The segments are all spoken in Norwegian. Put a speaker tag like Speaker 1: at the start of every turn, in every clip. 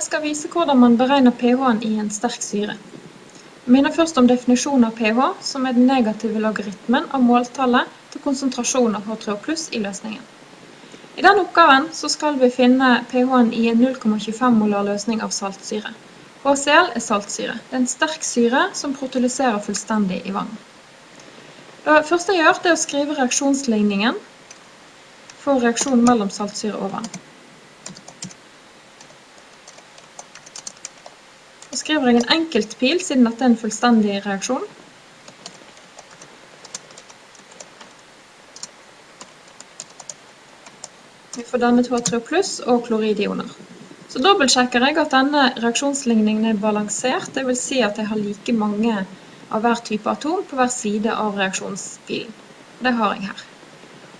Speaker 1: Jeg skal vise hvordan man beregner pH-en i en sterk syre. Jeg minner først om definisjonen av pH, som er den negative logaritmen av måltallet til konsentrasjon av H3O i løsningen. I den oppgaven skal vi finne pH-en i en 0,25 molar løsning av saltsyre. HCl er saltsyre. Det er en sterk syre som protolyserer fullstendig i vann. Det første jeg gjør, er å skrive reaksjonsligningen for reaksjonen mellom saltsyre og vann. Skriver jeg en enkeltpil, siden dette er en fullstendig reaksjon. Vi får dannet H3 pluss og kloridioner. Så dobbeltsjekker jeg at denne reaksjonsligningen er balansert, det vil si at jeg har like mange av hver type atom på hver side av reaksjonspilen. Det har jeg her.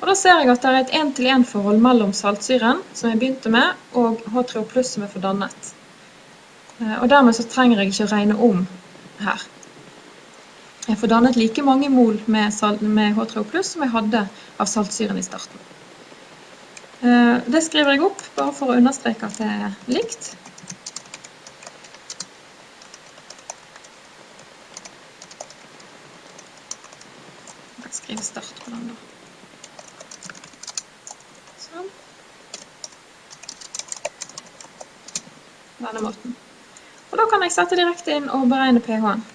Speaker 1: Og da ser jeg at det er et 1-til-1-forhold mellom saltsyren, som jeg begynte med, og H3O som er fordannet. Eh, og dermed så trenger jeg ikke å regne om her. Jeg får dannet like mange mol med, med H3O+, som jeg hadde av saltsyren i starten. Eh, det skriver jeg opp, bare for å understreke at det er likt. Jeg skriver start på den da. Sånn. Denne måten. Og da kan jeg sette direkte inn og beregne pH-en.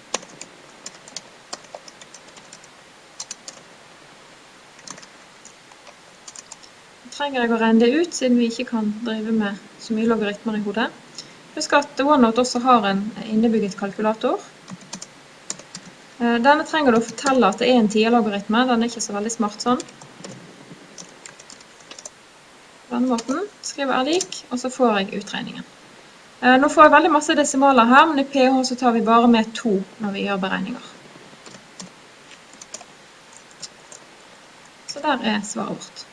Speaker 1: trenger jeg å regne det ut, siden vi ikke kan drive med så mye logaritmer i hodet. Husk at OneNote også har en innebygget kalkulator. Eh, denne trenger du å fortelle at det er en 10-logaritme, den er ikke så veldig smart sånn. På denne måten skriver jeg lik, og så får jeg utregningen. Eh, nå får jeg veldig masse decimaler her, men i pH så tar vi bare med 2 når vi gjør beregninger. Så der er svaret vårt.